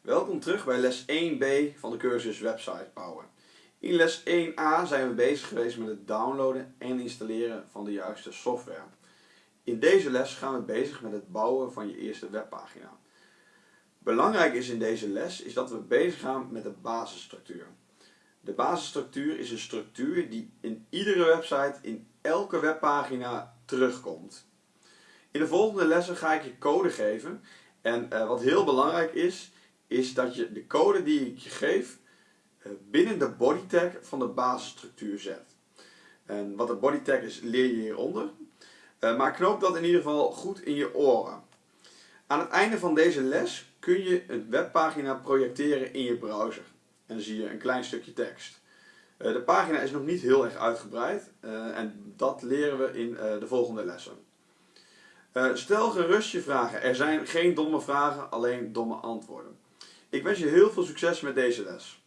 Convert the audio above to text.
Welkom terug bij les 1b van de cursus Website bouwen. In les 1a zijn we bezig geweest met het downloaden en installeren van de juiste software. In deze les gaan we bezig met het bouwen van je eerste webpagina. Belangrijk is in deze les is dat we bezig gaan met de basisstructuur. De basisstructuur is een structuur die in iedere website, in elke webpagina terugkomt. In de volgende lessen ga ik je code geven en uh, wat heel belangrijk is, is dat je de code die ik je geef uh, binnen de body tag van de basisstructuur zet. En wat de body tag is leer je hieronder, uh, maar knoop dat in ieder geval goed in je oren. Aan het einde van deze les kun je een webpagina projecteren in je browser. En dan zie je een klein stukje tekst. De pagina is nog niet heel erg uitgebreid en dat leren we in de volgende lessen. Stel gerust je vragen. Er zijn geen domme vragen, alleen domme antwoorden. Ik wens je heel veel succes met deze les.